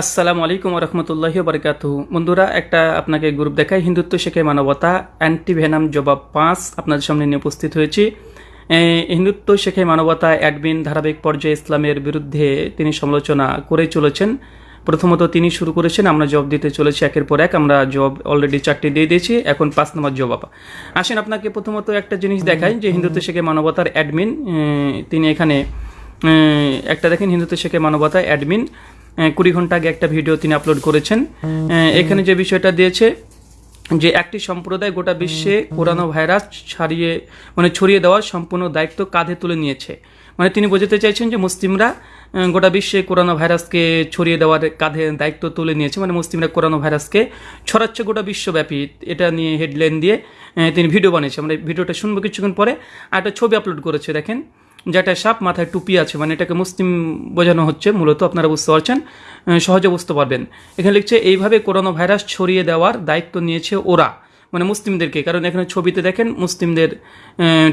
আসসালামু আলাইকুম রহমতুল্লাহি বারকাতু বন্ধুরা, একটা আপনাকে গ্রুপ দেখায়, হিন্দুত্ব শেখে মানবতা অ্যান্টি ভেনাম জবাব পাঁচ আপনাদের সামনে নিয়ে উপস্থিত হয়েছি। হিন্দুত্ব শেখে মানবতা অ্যাডমিন ধারাবাহিক পর্যায়ে ইসলামের বিরুদ্ধে তিনি সমালোচনা করে চলেছেন। প্রথমত তিনি শুরু করেছেন, আমরা জবাব দিতে চলেছি একের পর এক, আমরা জবাব অলরেডি চারটি দিয়ে দিয়েছি, এখন পাঁচ নম্বর জবাব আসেন আপনাকে প্রথমত একটা জিনিস দেখাই, যে হিন্দুত্ব শেখে মানবতার অ্যাডমিন তিনি এখানে একটা দেখেন, হিন্দুত্ব শেখে মানবতা অ্যাডমিন কুড়ি ঘণ্টা আগে একটা ভিডিও তিনি আপলোড করেছেন। এখানে যে বিষয়টা দিয়েছে যে একটি সম্প্রদায় গোটা বিশ্বে করোনা ভাইরাস ছাড়িয়ে মানে ছড়িয়ে দেওয়ার সম্পূর্ণ দায়িত্ব কাঁধে তুলে নিয়েছে। মানে তিনি বোঝাতে চাইছেন যে মুসলিমরা গোটা বিশ্বে করোনা ভাইরাসকে ছড়িয়ে দেওয়ার কাঁধে দায়িত্ব তুলে নিয়েছে। মানে মুসলিমরা করোনা ভাইরাসকে ছড়াচ্ছে গোটা বিশ্বব্যাপী। এটা নিয়ে হেডলাইন দিয়ে তিনি ভিডিও বানিয়েছে আমরা এই ভিডিওটা শুনব কিছুক্ষণ পরে। আর একটা ছবি আপলোড করেছে দেখেন। যেটা সাপ মাথায় টুপি আছে মানে এটাকে মুসলিম বোঝানো হচ্ছে, মূলত আপনারা বুঝতে পারছেন সহজে বুঝতে পারবেন। এখানে লিখছে, এইভাবে করোনা ভাইরাস ছড়িয়ে দেওয়ার দায়িত্ব নিয়েছে ওরা। মানে মুসলিমদেরকে। কারণ এখানে ছবিতে দেখেন মুসলিমদের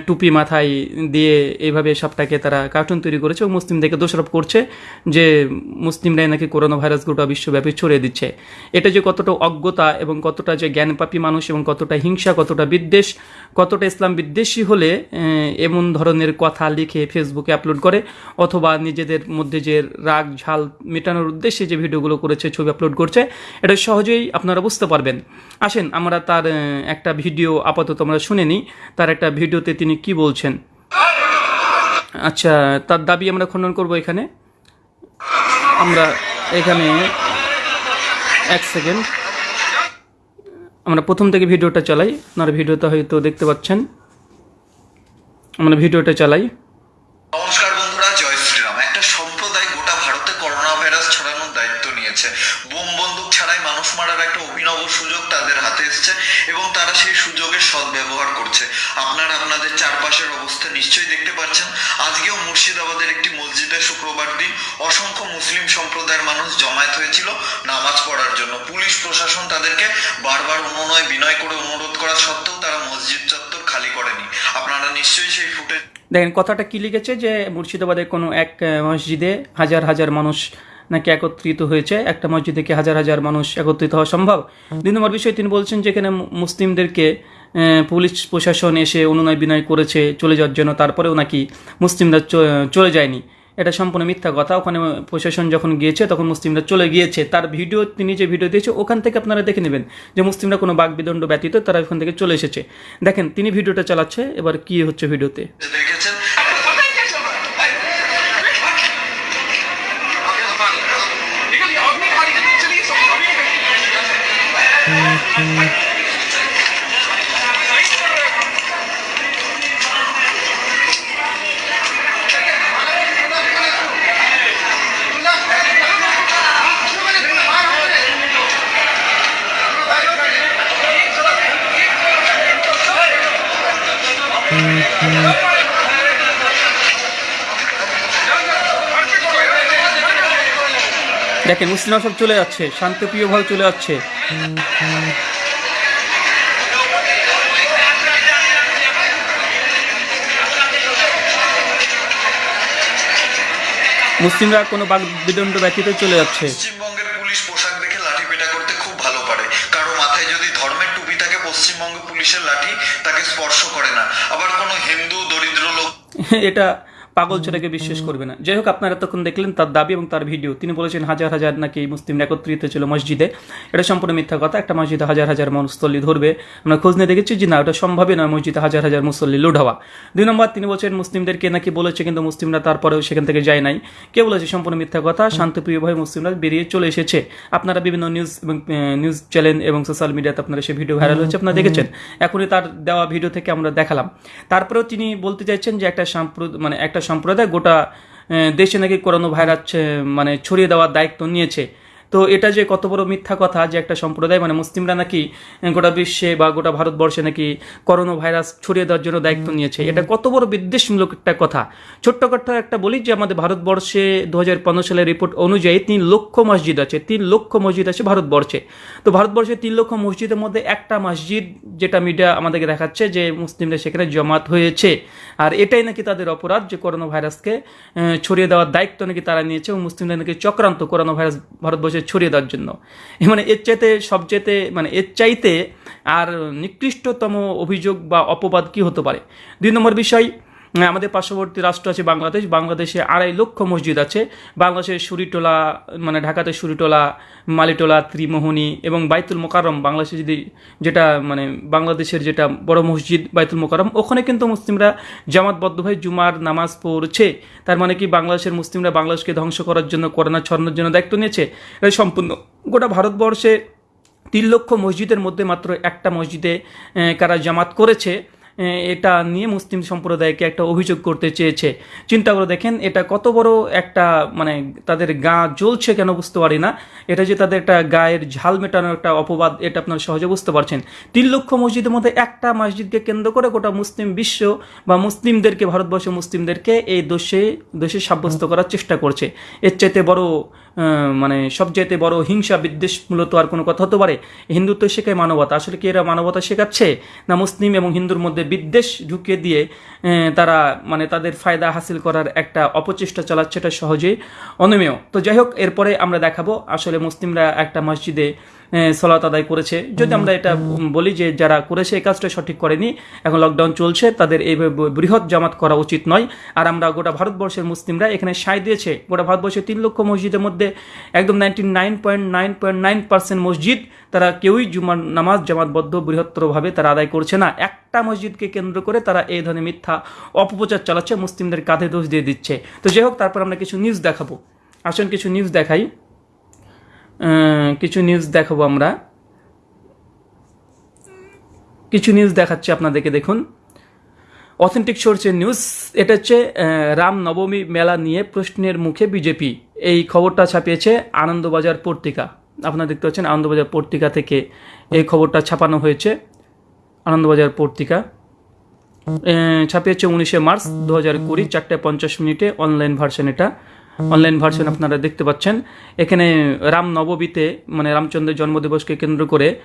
টুপি মাথায় দিয়ে এইভাবে সাপটাকে তারা কার্টুন তৈরি করেছে এবং মুসলিমদেরকে দোষারোপ করছে যে মুসলিমরাই নাকি করোনা ভাইরাস গোটা বিশ্বব্যাপী ছড়িয়ে দিচ্ছে। এটা যে কতটা অজ্ঞতা এবং কতটা যে জ্ঞানপাপী মানুষ এবং কতটা হিংসা, কতটা বিদ্বেষ, কতটা ইসলাম বিদ্বেষী হলে এমন ধরনের কথা লিখে ফেসবুকে আপলোড করে অথবা নিজেদের মধ্যে যে রাগ, ঝাল মেটানোর উদ্দেশ্যে যে ভিডিওগুলো করেছে, ছবি আপলোড করছে, এটা সহজেই আপনারা বুঝতে পারবেন। আসেন আমরা তার একটা ভিডিও আপাতত আমরা শুনে নিই। তার একটা ভিডিওতে তিনি কি বলছেন? আচ্ছা তার দাবি আমরা খণ্ডন করব এখানে। আমরা এখানে এক সেকেন্ড। আমরা প্রথম থেকে ভিডিওটা চালাই। আপনারা ভিডিওটা হয়তো দেখতে পাচ্ছেন। আমরা ভিডিওটা চালাই। নিয়েছে বোম বন্দুক ছাড়াই মানুষ মারার একটা অভিনব সুযোগ তাদের হাতে এসেছে এবং তারা সেই সুযোগের সদ্ব্যবহার করছে। আপনারা আপনাদের চারপাশের অবস্থা নিশ্চয়ই দেখতে পাচ্ছেন। আজকেও মুর্শিদাবাদের একটি মসজিদে শুক্রবার দিন অসংখ্য মুসলিম সম্প্রদায়ের মানুষ জমায়েত হয়েছিল নামাজ পড়ার জন্য। পুলিশ, প্রশাসন তাদেরকে বারবার অনুনয়, বিনয় করে অনুরোধ করা সত্ত্বেও তারা মসজিদ চত্বর খালি করেনি। আপনারা নিশ্চয়ই সেই ফুটেজ দেখেন, কথাটা কি লিখেছে যে, মুর্শিদাবাদের কোনো এক মসজিদে হাজার হাজার মানুষ নাকি একত্রিত হয়েছে? একটা মসজিদে কি হাজার হাজার মানুষ একত্রিত হওয়া সম্ভব? দুই নম্বর বিষয় তিনি বলছেন যে এখানে মুসলিমদেরকে পুলিশ প্রশাসন এসে অনুনয় বিনয় করেছে চলে যাওয়ার জন্য তারপরেও নাকি মুসলিমরা চ- চলে যায়নি। এটা সম্পূর্ণ মিথ্যা কথা। ওখানে প্রশাসন যখন গিয়েছে তখন মুসলিমরা চলে গিয়েছে। তার ভিডিও তিনি যে ভিডিও দিয়েছে ওখান থেকে আপনারা দেখে নেবেন যে মুসলিমরা কোনো বাগবিদণ্ড ব্যতীত তারা ওখান থেকে চলে এসেছে। দেখেন তিনি ভিডিওটা চালাচ্ছে এবার কি হচ্ছে ভিডিওতে? দেখেছেন? দেখেন মুসলিমরা সব চলে যাচ্ছে শান্তিপ্রিয়ভাবে চলে যাচ্ছে। মুসলিমরা কোনো বাক বিদণ্ড ব্যতীত চলে যাচ্ছে। পশ্চিমবঙ্গের পুলিশ পোশাক দেখে লাঠি পেটা করতে খুব ভালো পারে। কারও মাথায় যদি ধর্মের টুপি থাকে পশ্চিমবঙ্গ পুলিশের লাঠি তাকে স্পর্শ করে না। আবার কোনো হিন্দু দরিদ্র লোক এটা পাগল ছেলেকে বিশ্বাস করবে না। যাই হোক আপনারা তখন দেখলেন তার দাবি এবং তার ভিডিও। তিনি বলেছেন হাজার হাজার নাকি মুসলিম একত্রিত ছিল মসজিদে। এটা সম্পূর্ণ মিথ্যা কথা। একটা মসজিদে হাজার হাজার মুসল্লি ধরবে। আমরা খোঁজ নিয়ে দেখেছি যে না ওটা সম্ভবই নয় মসজিদে হাজার হাজার মুসল্লি লোড হওয়া। দুই নম্বর তিনি বলছেন মুসলিমদেরকে নাকি বলেছে কিন্তু মুসলিমরা তারপরেও সেখান থেকে যায় নাই। কে বলেছে? সম্পূর্ণ মিথ্যা কথা। শান্তিপ্রিয়ভাবে মুসলিমরা বেরিয়ে চলে এসেছে। আপনারা বিভিন্ন নিউজ এবং নিউজ চ্যানেল এবং সোশ্যাল মিডিয়াতে আপনারা সেই ভিডিও ভাইরাল হয়েছে আপনারা দেখেছেন? এখনই তার দেওয়া ভিডিও থেকে আমরা দেখালাম। তারপরেও তিনি বলতে চাইছেন যে একটা সম্প্রদায় মানে একটা সম্প্রদায় গোটা দেশে নাকি করোনা ভাইরাস মানে ছড়িয়ে দেওয়ার দায়িত্ব নিয়েছে। তো এটা যে কত বড় মিথ্যা কথা যে একটা সম্প্রদায় মানে মুসলিমরা নাকি গোটা বিশ্বে বা গোটা ভারতবর্ষে নাকি করোনা ভাইরাস ছড়িয়ে দেওয়ার জন্য দায়িত্ব নিয়েছে। এটা কত বড় বিদ্বেষমূলক একটা কথা। ছোট্ট কথা একটা বলি যে আমাদের ভারতবর্ষে দু হাজার পনেরো সালের রিপোর্ট অনুযায়ী তিন লক্ষ মসজিদ আছে তিন লক্ষ মসজিদ আছে ভারতবর্ষে। তো ভারতবর্ষে তিন লক্ষ মসজিদের মধ্যে একটা মসজিদ যেটা মিডিয়া আমাদেরকে দেখাচ্ছে যে মুসলিমরা সেখানে জমাত হয়েছে। আর এটাই নাকি তাদের অপরাধ যে করোনা ভাইরাসকে ছড়িয়ে দেওয়ার দায়িত্ব নাকি তারা নিয়েছে এবং মুসলিমরা নাকি চক্রান্ত করোনা ভাইরাস ভারতবর্ষে ছড়িয়ে দেওয়ার জন্য। মানে এর চাইতে সবচেয়েতে মানে এর চাইতে আর নিকৃষ্টতম অভিযোগ বা অপবাদ কি হতে পারে? দুই নম্বর বিষয় আমাদের পার্শ্ববর্তী রাষ্ট্র আছে বাংলাদেশ। বাংলাদেশে আড়াই লক্ষ মসজিদ আছে। বাংলাদেশের সুরিটোলা মানে ঢাকাতে সুরিটোলা, মালিটোলা, ত্রিমোহনী এবং বাইতুল মোকারম বাংলাদেশে যদি যেটা মানে বাংলাদেশের যেটা বড় মসজিদ বাইতুল মোকারম ওখানে কিন্তু মুসলিমরা জামাতবদ্ধভাবে জুমার নামাজ পড়ছে। তার মানে কি, বাংলাদেশের মুসলিমরা বাংলাদেশকে ধ্বংস করার জন্য, করোনা ছড়ানোর জন্য দায়িত্ব নিয়েছে। এটা সম্পূর্ণ। গোটা ভারতবর্ষে তিন লক্ষ মসজিদের মধ্যে মাত্র একটা মসজিদে কারা জামাত করেছে। এটা নিয়ে মুসলিম সম্প্রদায়কে একটা অভিযোগ করতে চেয়েছে। চিন্তা করে দেখেন, এটা কত বড় একটা মানে তাদের গা জ্বলছে কেন বুঝতে পারি না। এটা যে তাদের একটা গায়ের ঝাল মেটানোর একটা অপবাদ, এটা আপনারা সহজে বুঝতে পারছেন। তিন লক্ষ মসজিদের মধ্যে একটা মসজিদকে কেন্দ্র করে গোটা মুসলিম বিশ্ব বা মুসলিমদেরকে, ভারতবর্ষের মুসলিমদেরকে এই দোষে দোষে সাব্যস্ত করার চেষ্টা করছে। এর চাইতে বড় মানে সবচাইতে বড় হিংসা বিদ্বেষ মূলত আর কোনো কথা হতে পারে? হিন্দুত্ব শেখায় মানবতা। আসলে কি এরা মানবতা শেখাচ্ছে? না মুসলিম এবং হিন্দুর মধ্যে বিদ্বেষ ঢুকিয়ে দিয়ে তারা মানে তাদের ফায়দা হাসিল করার একটা অপচেষ্টা চালাচ্ছে এটা সহজেই। অনমেয়। তো যাই হোক, এরপরে আমরা দেখাবো আসলে মুসলিমরা একটা মসজিদে সলাত আদায় করেছে। যদি আমরা এটা বলি যে যারা করেছে, এই কাজটা সঠিক করেনি, এখন লকডাউন চলছে, তাদের ব- বৃহৎ জামাত করা উচিত নয়। আর আমরা গোটা ভারতবর্ষের মুসলিমরা এখানে সায় দিয়েছে। গোটা ভারতবর্ষের তিন লক্ষ মসজিদের মধ্যে একদম ninety nine point nine point nine percent মসজিদ তারা কেউই জুমার নামাজ জামাতবদ্ধ বৃহত্তরভাবে তারা আদায় করছে না। একটা মসজিদকে কেন্দ্র করে তারা এই ধরনের মিথ্যা অপপ্রচার চালাচ্ছে, মুসলিমদের কাঁধে দোষ দিয়ে দিচ্ছে। তো যাই হোক, তারপর আমরা কিছু নিউজ দেখাবো। আসুন কিছু নিউজ দেখাই। কিছু নিউজ দেখাবো আমরা। কিছু নিউজ দেখাচ্ছি আপনাদেরকে, দেখুন। অথেন্টিক সোর্সের নিউজ এটা হচ্ছে রাম নবমী মেলা নিয়ে প্রশ্নের মুখে বিজেপি। এই খবরটা ছাপিয়েছে আনন্দবাজার পত্রিকা। আপনারা দেখতে পাচ্ছেন আনন্দবাজার পত্রিকা থেকে এই খবরটা ছাপানো হয়েছে, আনন্দবাজার পত্রিকা। ছাপিয়েছে উনিশে মার্চ দু হাজার কুড়ি, চারটে পঞ্চাশ মিনিটে অনলাইন ভার্সন এটা। অনলাইন ভার্সন আপনারা দেখতে পাচ্ছেন। এখানে রাম নবমীতে মানে রামচন্দ্রের জন্মদিবসকে কেন্দ্র করে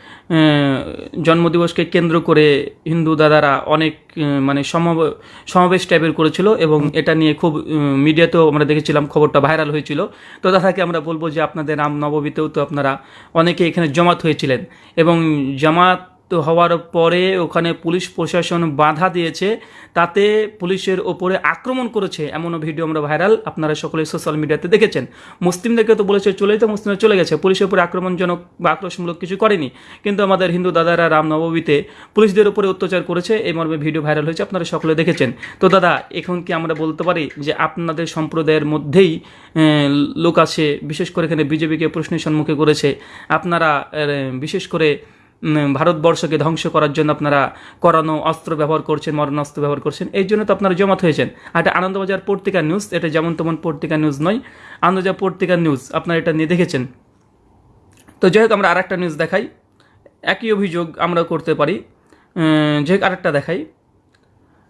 জন্মদিবসকে কেন্দ্র করে হিন্দু দাদারা অনেক মানে সমাব- সমাবেশ টাইপের করেছিল এবং এটা নিয়ে খুব মিডিয়াতেও আমরা দেখেছিলাম, খবরটা ভাইরাল হয়েছিল। তো দাদাকে আমরা বলব যে আপনাদের রাম নবমীতেও তো আপনারা অনেকে এখানে জমাত হয়েছিলেন এবং জামাত হওয়ার পরে ওখানে পুলিশ প্রশাসন বাধা দিয়েছে, তাতে পুলিশের ওপরে আক্রমণ করেছে এমনও ভিডিও আমরা ভাইরাল, আপনারা সকলে সোশ্যাল মিডিয়াতে দেখেছেন। মুসলিমদেরকে তো বলেছে চলে তো মুসলিমরা চলে গেছে, পুলিশের উপরে আক্রমণজনক বা আক্রোশমূলক কিছু করেনি। কিন্তু আমাদের হিন্দু দাদারা রামনবমীতে পুলিশদের উপরে অত্যাচার করেছে, এই মর্মে ভিডিও ভাইরাল হয়েছে, আপনারা সকলে দেখেছেন। তো দাদা, এখন কি আমরা বলতে পারি যে আপনাদের সম্প্রদায়ের মধ্যেই লোক আছে, বিশেষ করে এখানে বিজেপিকে প্রশ্নের সম্মুখে করেছে, আপনারা বিশেষ করে ভারতবর্ষকে ধ্বংস করার জন্য আপনারা করানো অস্ত্র ব্যবহার করছেন মরণ অস্ত্র ব্যবহার করছেন এই জন্য তো আপনারা জমাত হয়েছেন। আর এটা আনন্দবাজার পত্রিকা নিউজ এটা যেমন তেমন পত্রিকা নিউজ নয় আনন্দবাজার পত্রিকা নিউজ আপনারা এটা নিয়ে দেখেছেন। তো যাই হোক আমরা আরেকটা নিউজ দেখাই। একই অভিযোগ আমরা করতে পারি। উম, যে হোক আরেকটা দেখাই।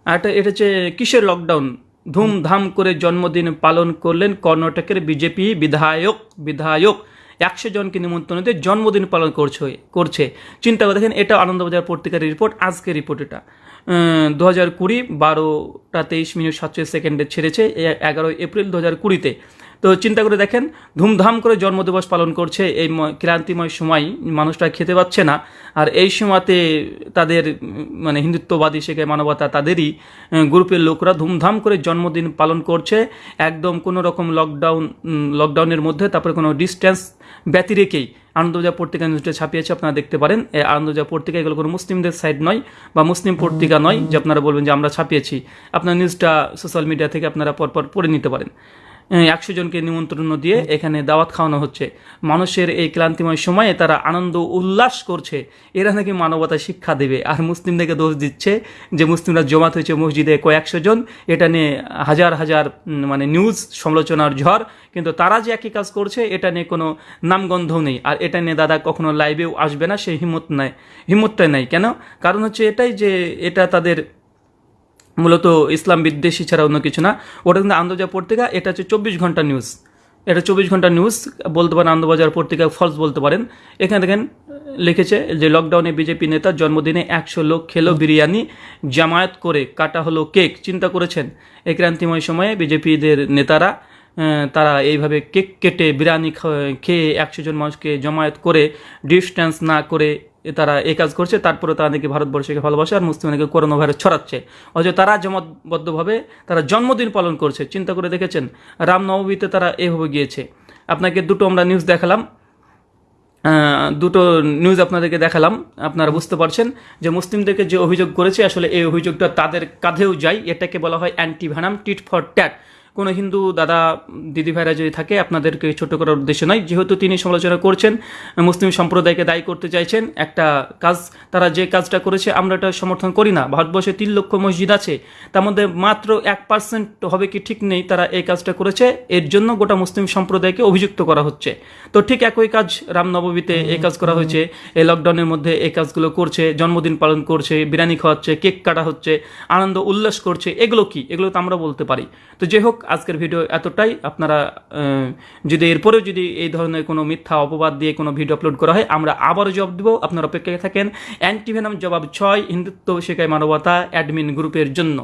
আরেকটা এটা হচ্ছে কিসের লকডাউন ধুমধাম করে জন্মদিন পালন করলেন কর্ণাটকের বিজেপি বিধায়ক বিধায়ক। একশো জনকে নিমন্ত্রণ দিয়ে জন্মদিন পালন করছে করছে। চিন্তা করে দেখেন এটা আনন্দবাজার পত্রিকার রিপোর্ট আজকের রিপোর্ট এটা। দু হাজার কুড়ি বারোটা তেইশ মিনিট সাতচল্লিশ সেকেন্ডে ছেড়েছে এগারোই এপ্রিল দু হাজার কুড়িতে। তো চিন্তা করে দেখেন, ধুমধাম করে জন্মদিবস পালন করছে এই ক্রান্তিময় সময় মানুষরা খেতে পাচ্ছে না। আর এই সময়তে তাদের মানে হিন্দুত্ববাদী শেখে মানবতা তাদেরই গ্রুপের লোকরা ধুমধাম করে জন্মদিন পালন করছে। একদম কোনো রকম লকডাউন লকডাউনের মধ্যে, তারপরে কোনো ডিস্টেন্স ব্যতি রেখেই আনন্দবাজার পত্রিকা নিউজটা ছাপিয়েছে, আপনারা দেখতে পারেন। এই আনন্দবাজার পত্রিকা এগুলো কোনো মুসলিমদের সাইড নয় বা মুসলিম পত্রিকা নয় যে আপনারা বলবেন যে আমরা ছাপিয়েছি। আপনার নিউজটা সোশ্যাল মিডিয়া থেকে আপনারা পরপর পড়ে নিতে পারেন। একশো জনকে নিমন্ত্রণ দিয়ে এখানে দাওয়াত খাওয়ানো হচ্ছে। মানুষের এই ক্লান্তিময় সময়ে তারা আনন্দ উল্লাস করছে। এরা নাকি মানবতা শিক্ষা দেবে। আর মুসলিমদেরকে দোষ দিচ্ছে যে মুসলিমরা জমাত হয়েছে মসজিদে কয়েকশো জন। এটা নিয়ে হাজার হাজার মানে নিউজ সমালোচনার ঝড়। কিন্তু তারা যে একই কাজ করছে, এটা নিয়ে কোনো নামগন্ধও নেই। আর এটা নিয়ে দাদা কখনো লাইভেও আসবে না, সে হিম্মত নাই। হিম্মতটাই নাই। কেন? কারণ হচ্ছে এটাই যে, এটা তাদের মূলত ইসলাম বিদ্বেষী ছাড়া অন্য কিছু না। ওটা কিন্তু আনন্দবাজার পত্রিকা, এটা হচ্ছে চব্বিশ ঘণ্টা নিউজ। এটা চব্বিশ ঘণ্টা নিউজ, বলতে পারেন আনন্দবাজার পত্রিকা ফলস বলতে পারেন। এখানে দেখেন, লিখেছে যে লকডাউনে বিজেপি নেতার জন্মদিনে একশো লোক খেলো বিরিয়ানি, জামায়াত করে কাটা হলো কেক। চিন্তা করেছেন? এই ক্রান্তিময় সময়ে বিজেপিদের নেতারা তারা এইভাবে কেক কেটে বিরিয়ানি খেয়ে একশো জন মানুষকে জমায়েত করে ডিস্টেন্স না করে তারা এই কাজ করছে, তারপরে তারা নাকি ভারতবর্ষকে ভালোবাসে আর মুসলিমকে করোনা ভাইরাস ছড়াচ্ছে। অথচ তারা জমাতবদ্ধভাবে তারা জন্মদিন পালন করছে, চিন্তা করে দেখেছেন? রামনবমীতে তারা এভাবে গিয়েছে। আপনাকে দুটো আমরা নিউজ দেখালাম। দুটো নিউজ আপনাদেরকে দেখালাম। আপনারা বুঝতে পারছেন যে মুসলিমদেরকে যে অভিযোগ করেছে, আসলে এই অভিযোগটা তাদের কাঁধেও যায়। এটাকে বলা হয় anti venom tit for tat কোনো হিন্দু দাদা, দিদি ভাইরা যদি থাকে, আপনাদেরকে ছোট করার উদ্দেশ্য নয়। যেহেতু তিনি সমালোচনা করছেন, মুসলিম সম্প্রদায়কে দায়ী করতে চাইছেন, একটা কাজ, তারা যে কাজটা করেছে, আমরা এটা সমর্থন করি না। ভারতবর্ষে তিন লক্ষ মসজিদ আছে, তার মধ্যে মাত্র এক পার্সেন্ট হবে কি ঠিক নেই, তারা এই কাজটা করেছে। এর জন্য গোটা মুসলিম সম্প্রদায়কে অভিযুক্ত করা হচ্ছে। তো ঠিক একই কাজ রামনবমীতে এই কাজ করা হয়েছে। এই লকডাউনের মধ্যে এই কাজগুলো করছে, জন্মদিন পালন করছে, বিরিয়ানি খাওয়াচ্ছে, কেক কাটা হচ্ছে, আনন্দ, উল্লাস করছে। এগুলো কি? এগুলো তো আমরা বলতে পারি। তো যাই হোক আজকের ভিডিও এতটাই। আপনারা যদি এরপরেও যদি এই ধরনের কোনো মিথ্যা অপবাদ দিয়ে কোনো ভিডিও আপলোড করা হয়, আমরা আবারও জবাব দেবো। আপনারা অপেক্ষায় থাকেন অ্যান্টিভেনাম জবাব ছয়, হিন্দুত্ব শেখায় মানবতা অ্যাডমিন গ্রুপের জন্য।